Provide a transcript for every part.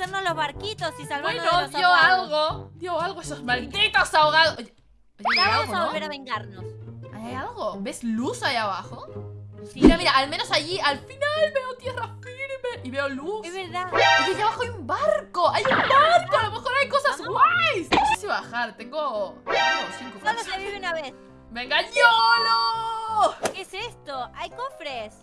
hacernos los barquitos y salvarnos Bueno, de los dio ahogados. algo. Dio algo esos malditos ahogados. Oye, Ya vamos algo, a ¿no? volver a vengarnos. ¿Ahí ¿Hay algo? ¿Ves luz ahí abajo? Sí. Mira, mira, al menos allí, al final veo tierra firme y veo luz. Es verdad. Oye, allá abajo hay un barco. Hay un barco. A lo mejor hay cosas guays. No sé si bajar. Tengo. Tengo cinco Solo se vive una vez. ¡Venga, YOLO! ¿Qué es esto? Hay cofres.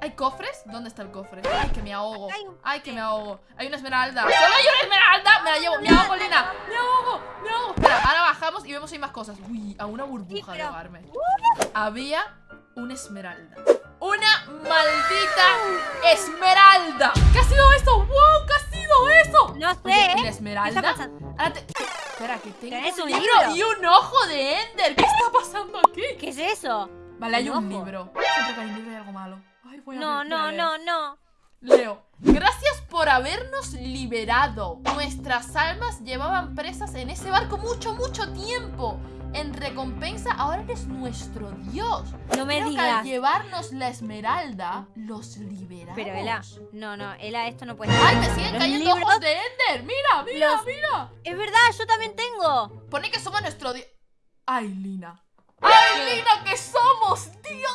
¿Hay cofres? ¿Dónde está el cofre? Ay, que me ahogo. Ay, que me ahogo. Hay una esmeralda. ¡Solo hay una esmeralda! Me la llevo. Me ahogo, Lina. Me ahogo. Me ahogo. Espera, ahora bajamos y vemos si hay más cosas. Uy, a una burbuja de ahogarme. Había una esmeralda. ¡Una maldita esmeralda! ¿Qué ha sido eso? ¡Wow! ¿Qué ha sido eso? No sé, Oye, ¿y ¿eh? la ¿Qué esmeralda? Ahora te- Espera, que tengo ¿Tenés un un libro libro? y un ojo de Ender. ¿Qué está pasando aquí? ¿Qué es eso? Vale, hay ¿Un libro. Siempre que hay un libro hay algo malo. Ay, voy a No, ver, voy a no, no, no. Leo. Gracias por habernos liberado. Nuestras almas llevaban presas en ese barco mucho, mucho tiempo. En recompensa, ahora eres nuestro dios. No me Creo que digas. al llevarnos la esmeralda, los liberamos. Pero Ela, no, no, Ela, esto no puede ser. ¡Ay, me siguen Los cayendo libros- ojos de Ender! ¡Mira, mira, Los- mira! Es verdad, yo también tengo. Pone que somos nuestro dios. ¡Ay, Lina! ¡Ay, Lina, que somos dios!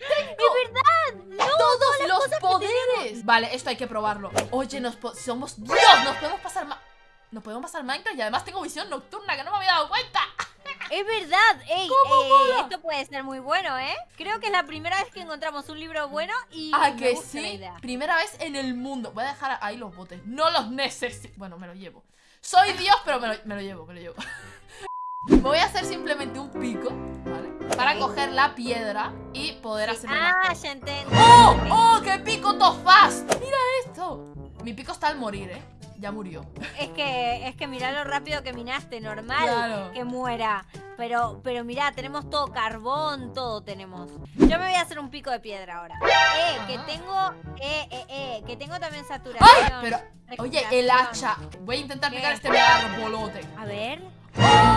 Es verdad. No, todos los poderes. Vale, esto hay que probarlo. Oye, nos somos Dios, nos podemos pasar ma- nos podemos pasar Minecraft y además tengo visión nocturna que no me había dado cuenta. Es verdad. Ey, esto puede ser muy bueno, ¿eh? Creo que es la primera vez que encontramos un libro bueno y Ah, me que gusta la sí. idea. Primera vez en el mundo. Voy a dejar ahí los botes. No los necesito. Bueno, me lo llevo. Soy Dios, pero me lo, me lo llevo, me lo llevo. Voy a hacer simplemente un pico, ¿vale? Para coger la piedra y poder hacer Ah, ya entiendo. ¡Oh! ¡Oh! ¡Qué pico to fast! ¡Mira esto! Mi pico está al morir, ¿eh? Ya murió. Es que, es que mirá lo rápido que minaste, normal Claro. que muera. Pero, pero mirá, tenemos todo carbón, todo tenemos. Yo me voy a hacer un pico de piedra ahora. Eh, que tengo, eh, eh, eh, que tengo también saturación. ¡Ay! Pero, oye, el hacha. Voy a intentar ¿Qué? picar este mega arbolote. A ver. ¡Oh!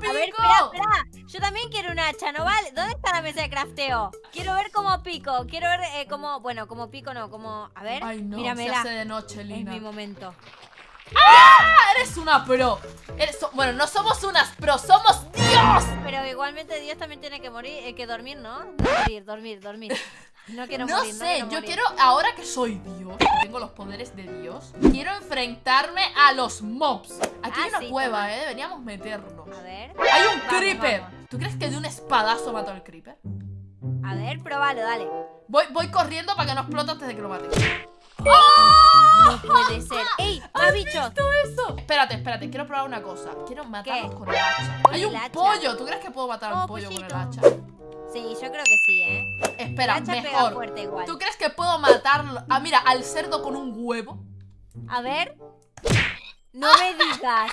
¡Mira cómo lo A pico! ver, espera, espera. Yo también quiero un hacha, ¿no vale? ¿Dónde está la mesa de crafteo? Quiero ver cómo pico. Quiero ver eh, cómo. Bueno, como pico no, como. A ver. Ay, no, se míramela. hace de noche, Es Lina. mi momento. ¡Ah! Eres una pro. Eres bueno, no somos unas pro, somos Dios. Pero igualmente Dios también tiene que morir, eh, que dormir, ¿no? Dormir, dormir, dormir. No quiero No morir, sé, yo morir. quiero, ahora que soy Dios, que tengo los poderes de Dios, quiero enfrentarme a los mobs. Aquí hay Ah, una sí, cueva, eh, deberíamos meternos. A ver, Hay un Vamos, creeper. vamos. ¿Tú crees que de un espadazo mato al creeper? a ver, probalo, dale. Voy, voy corriendo para que no explote antes de que lo mate. No puede ser. ¡Ey! ¡Más bichos! ¿Visto eso? Espérate, espérate, quiero probar una cosa. Quiero matarlos ¿Qué? con el hacha. Hay un hacha. pollo. ¿Tú crees que puedo matar a un Oh, pollo con el hacha? Sí, yo creo que sí, ¿eh? Espera, pega mejor. fuerte igual. ¿Tú crees que puedo matarlo? Ah, mira, al cerdo con un huevo. A ver. No me digas.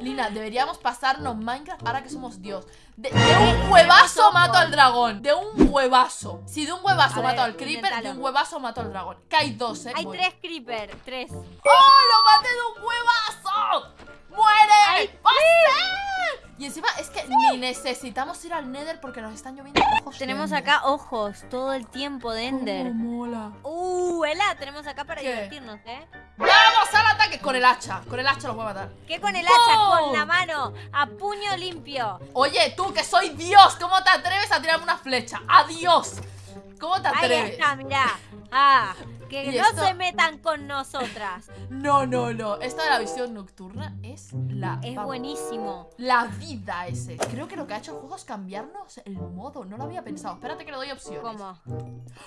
Lina, deberíamos pasarnos Minecraft ahora que somos Dios. De, de un huevazo mato al dragón. De un huevazo. Si de un huevazo mato al creeper, de un huevazo mato al dragón. Que hay dos, eh. Hay Voy. tres creeper, tres. ¡Oh! ¡Lo maté de un huevazo! ¡Muere! ¡Ay. Y encima es que ni necesitamos ir al Nether porque nos están lloviendo ojos. Tenemos acá ojos todo el tiempo de Ender. Cómo mola. Uh, Ela, tenemos acá para ¿Qué? divertirnos, ¿eh? ¡Vamos al ataque! Con el hacha. Con el hacha los voy a matar. ¿Qué con el hacha? Con la mano, a puño limpio. Oye, tú que soy Dios, ¿cómo te atreves a tirarme una flecha? ¡Adiós! ¿Cómo te Ahí atreves? está, mirá. Ah, que ¿Y no esto? se metan con nosotras. No, no, no. Esta de la visión nocturna es la. Es vamos, buenísimo. La vida ese. Creo que lo que ha hecho el juego es cambiarnos el modo. No lo había pensado. Espérate que le doy opciones. ¿Cómo?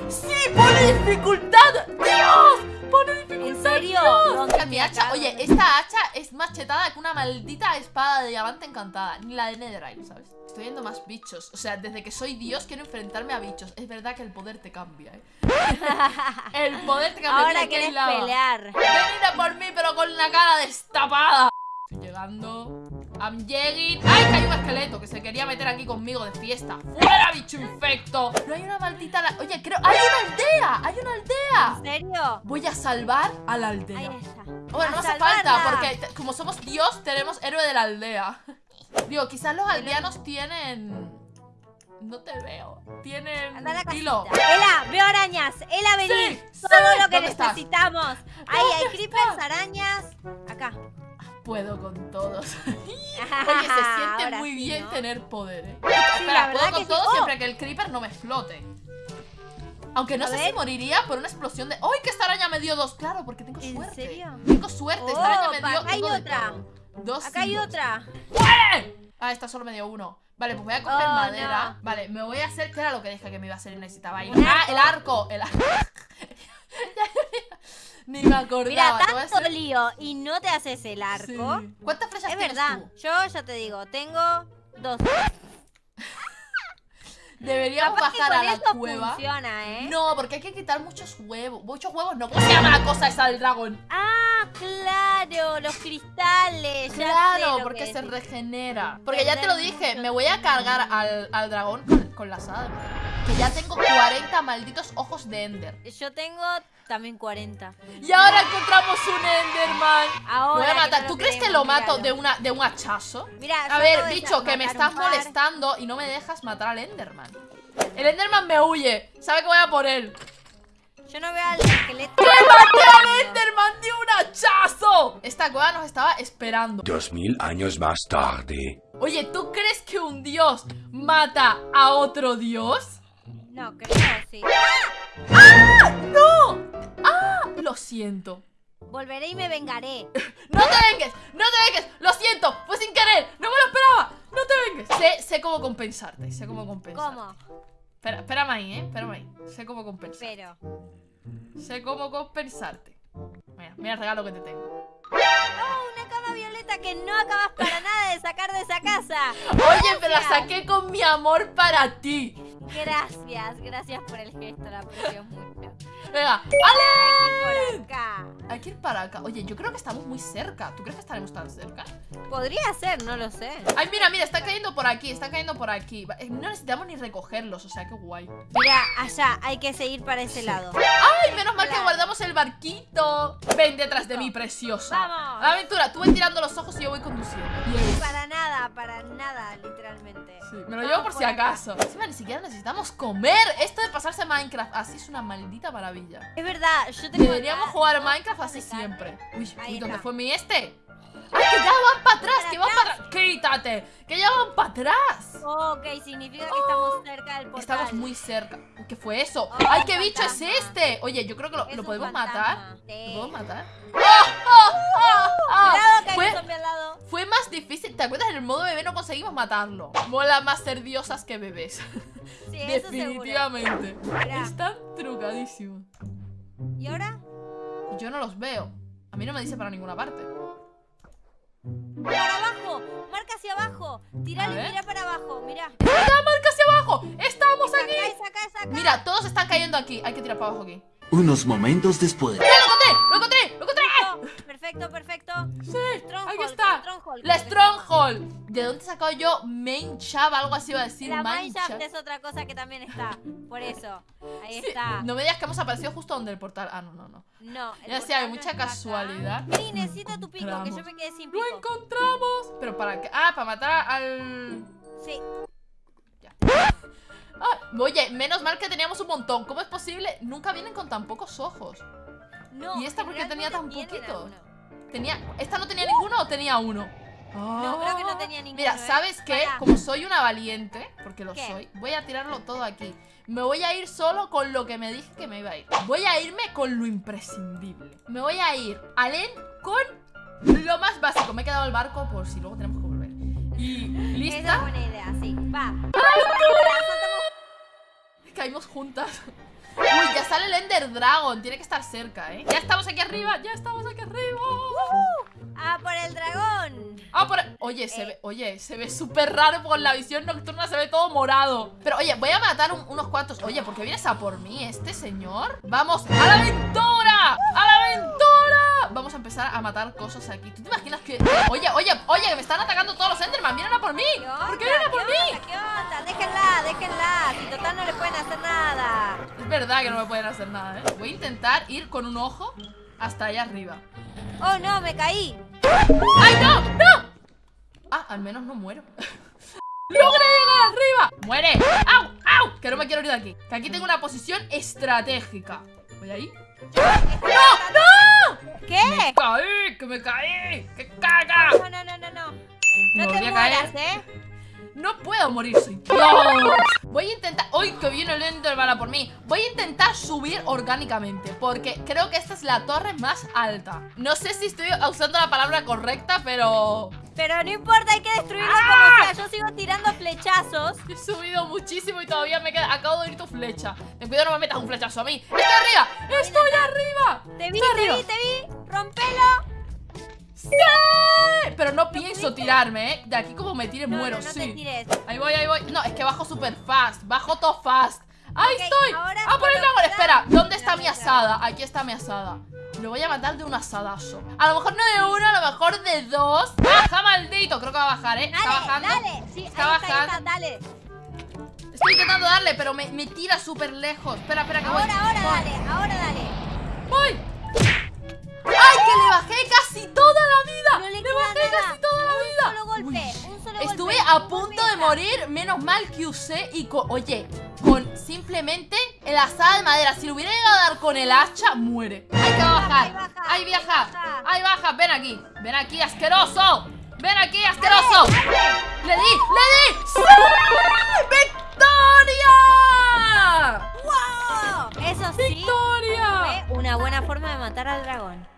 ¡Sí! ¡Pone dificultad! ¡Dios! ¡Pone dificultad! ¿En serio? Dios! ¿Dónde Mira, mi hacha. Oye, esta hacha es más chetada que una maldita espada de diamante encantada. Ni la de Netherite, ¿sabes? Estoy viendo más bichos. O sea, desde que soy Dios quiero enfrentarme a bichos. Es verdad que el poder te cambia, ¿eh? el poder te cambia. Mira, Ahora querés lava. pelear. Venid por mí, pero con la cara destapada. Estoy llegando. I'm. ¡Ay, que hay un esqueleto que se quería meter aquí conmigo de fiesta! ¡Fuera, bicho infecto! No hay una maldita. la- Oye, creo. ¡Hay una aldea! ¡Hay una aldea! ¿En serio? Voy a salvar a la aldea. Ahí está. Bueno, A no hace falta, porque como somos Dios, tenemos héroe de la aldea. Digo, quizás los aldeanos tienen. No te veo. Tienen Anda la hilo. Ela, veo arañas. Ela, vení. Sí, Todo sí. lo que necesitamos. Ahí hay ¿Dónde creepers, arañas. Acá. Puedo con todos. Oye, se siente Ahora muy sí, bien ¿no? tener poder, ¿eh? Espera, puedo con sí. todo ¡Oh! siempre que el creeper no me explote. Aunque no A sé si moriría por una explosión de. ¡Ay, que esta araña me dio dos! Claro, porque tengo ¿En suerte. serio? Tengo suerte, esta Oh, araña me dio. acá hay otra. Dos. Acá hay otra. ¡Eh! Ah, esta solo me dio uno. Vale, pues voy a coger Oh, madera. no. Vale, me voy a hacer. ¿Qué era lo que dije que me iba a hacer y necesitaba ir? ¡Ah, el arco! El arco. Ni me acordaba. Mira, tanto hacer- lío y no te haces el arco. Sí. ¿Cuántas flechas Es tienes verdad. tú? Yo ya te digo, tengo dos. Deberíamos Capaz que bajar con a la esto cueva. funciona, ¿eh? No, porque hay que quitar muchos huevos. Muchos huevos no. ¿Cómo se llama la cosa esa del dragón? Ah, claro, los cristales. ya sé Claro, lo porque que se regenera. Porque ya te lo dije, me voy a cargar al, al dragón con, con la sal. Que ya tengo 40 malditos ojos de Ender. Yo tengo también 40. Y ahora encontramos un Enderman. Ahora. Voy a matar. no ¿Tú crees que lo mato míralo. de, una, de un hachazo? Mira, A ver, bicho, que me estás molestando y no me dejas matar al Enderman. El Enderman me huye. Sabe que voy a por él. Yo no veo al esqueleto. ¡Que maté al Enderman de un hachazo! Esta cueva nos estaba esperando. Dos mil años más tarde. Oye, ¿tú crees que un dios mata a otro dios? No, creo sí. ¡No! ¡Ah! Lo siento. Volveré y me vengaré. ¡No te vengues! ¡No te vengues! ¡Lo siento! ¡Fue sin querer! ¡No me lo esperaba! ¡No te vengues! Sé, sé cómo compensarte, sé cómo compensarte. ¿Cómo? Espera, espérame ahí, ¿eh? Espérame ahí. Sé cómo compensarte. Pero. Sé cómo compensarte. Mira, mira el regalo que te tengo. ¡Oh, que no acabas para nada de sacar de esa casa! Oye, pero la saqué con mi amor para ti. Gracias, gracias por el gesto, la aprecio mucho. Venga, Aquí por acá. hay que ir para acá. Oye, yo creo que estamos muy cerca. ¿Tú crees que estaremos tan cerca? Podría ser, no lo sé. Ay, mira, mira, está cayendo por aquí, está cayendo por aquí. Eh, No necesitamos ni recogerlos, o sea, qué guay. Mira, allá, hay que seguir para ese lado. Ay, menos mal que guardamos el barquito. Ven detrás de mí, preciosa. Vamos. Aventura, tú ven tirando los ojos y yo voy conduciendo. Yes. Para nada, para nada, literalmente. Sí, me lo llevo por si acaso. Encima ni siquiera necesitamos comer. Esto de pasarse Minecraft así es una maldita maravilla. Es verdad, yo tengo. Deberíamos jugar Minecraft así siempre. Uy, ¿dónde fue mi este? ¡Ay, que ya van para atrás! ¡Que van para atrás! ¡Quítate! ¡Que ya van para atrás! Ok, significa que estamos cerca del portal. Estamos muy cerca. ¿Qué fue eso? Oh, ¡Ay, qué bicho es este! Oye, yo creo que lo, podemos fantasma. matar. Sí. ¿Lo podemos matar? ¡Ah, ah, ah, ah! Cuidado que hay Fue- un zombie al lado. Fue más difícil, ¿te acuerdas? En el modo bebé no conseguimos matarlo. Mola más ser diosas que bebés. Sí. Definitivamente. Están trucadísimos. ¿Y ahora? Yo no los veo. A mí no me dice para ninguna parte. Para abajo, marca hacia abajo. Tirale y mira para abajo, mira. ¡Está marca hacia abajo! ¡Estamos Es aquí! acá, es acá, es acá. Mira, todos están cayendo aquí. Hay que tirar para abajo aquí. Unos momentos después. ¡Mira, lo encontré! ¡La. Stronghold! ¿De dónde he sacado yo Main Chab? Algo así iba a decir. La Main Chab. es otra cosa que también está. Por eso. Ahí Sí, está. No me digas que hemos aparecido justo donde el portal. Ah, no, no, no. No. Ya decía, hay mucha casualidad. Vení, necesito tu pico, que yo me quedé sin ¡Lo pico. encontramos! ¿Pero para qué? Ah, para matar al... Sí. Ah, oye, menos mal que teníamos un montón. ¿Cómo es posible? Nunca vienen con tan pocos ojos. No, ¿Y esta por qué tenía tan alguno. Tenía... ¿Esta no tenía ninguno o tenía uno? No, creo que no Ah. tenía ninguno. Mira, ¿eh? ¿sabes qué? Como soy una valiente, porque lo ¿Qué? soy, voy a tirarlo todo aquí. Me voy a ir solo con lo que me dije que me iba a ir. Voy a irme con lo imprescindible. Me voy a ir al end con lo más básico. Me he quedado el barco por si luego tenemos que volver. Y Esa es lista. buena idea, sí. Va. Caímos juntas. Uy, ya sale el Ender Dragon. Tiene que estar cerca, ¿eh? Ya estamos aquí arriba. Ya estamos aquí arriba. Ah, por... Oye, se ve, oye, se ve súper raro con la visión nocturna, se ve todo morado. Pero oye, voy a matar un- unos cuantos. Oye, ¿por qué vienes a por mí, este señor? ¡Vamos a la aventura! ¡A la aventura! Vamos a empezar a matar cosas aquí. ¿Tú te imaginas que.? Oye, oye, oye, que me están atacando todos los Enderman. ¡Vienen a por mí! ¿Por qué vienen a por ¿Qué mí? onda? ¿Qué onda? Déjenla, déjenla. Si total no le pueden hacer nada. Es verdad que no me pueden hacer nada, ¿eh? Voy a intentar ir con un ojo hasta allá arriba. Oh, no, me caí. ¡Ay, no! ¡No! Ah, al menos no muero. ¡Logré llegar! arriba! ¡Muere! ¡Au! ¡Au! Que no me quiero ir de aquí Que aquí tengo una posición estratégica ¿Voy ahí? ¿Qué? ¡Me caí! ¡Que me caí! ¡Que caga! No, no, no, no, no. No volví te a caer. mueras, ¿eh? No puedo morir, soy Dios. Voy a intentar... ¡Uy, que viene el Enderman por mí! Voy a intentar subir orgánicamente Porque creo que esta es la torre más alta No sé si estoy usando la palabra correcta, pero... Pero no importa, hay que destruirlo ¡Ah! como sea. Yo sigo tirando flechazos. He subido muchísimo y todavía me queda... Acabo de ir tu flecha Ten cuidado, no me metas un flechazo a mí ¡Estoy arriba! ¡Estoy arriba! Te vi, te vi, te vi. Rompelo. ¡Sí! Pero no pienso tirarme, ¿eh? De aquí como me tire No, muero, sí te tires. Ahí voy, ahí voy No, es que bajo super fast Bajo todo fast ¡Ahí estoy! ¡Ah, por el dragón! Espera, ¿dónde está mi asada? Aquí está mi asada Lo voy a matar de un asadazo A lo mejor no de uno, a lo mejor de dos ¡Baja, maldito! Creo que va a bajar, ¿eh? Está Dale, bajando dale. Sí, Está ahí está, bajando. está, dale. Estoy intentando darle, pero me, me tira súper lejos Espera, espera, que voy Ahora, ahora, dale, ahora dale. ¡Voy! ¡Ay, que le bajé casi toda la vida! No le ¡Le bajé nada. casi toda la vida! Solo golpe, Uy. un solo Estuve golpe. a punto de morir, menos mal que usé y. Oye, con simplemente el asada de madera. Si lo hubiera llegado a dar con el hacha, muere. Hay que bajar. Ahí viaja. Ahí baja. Ven aquí. Ven aquí, asqueroso. Ven aquí, asqueroso. Le di, le di. ¡Sí! ¡Victoria! ¡Wow! Eso sí. ¡Victoria! Una buena forma de matar al dragón.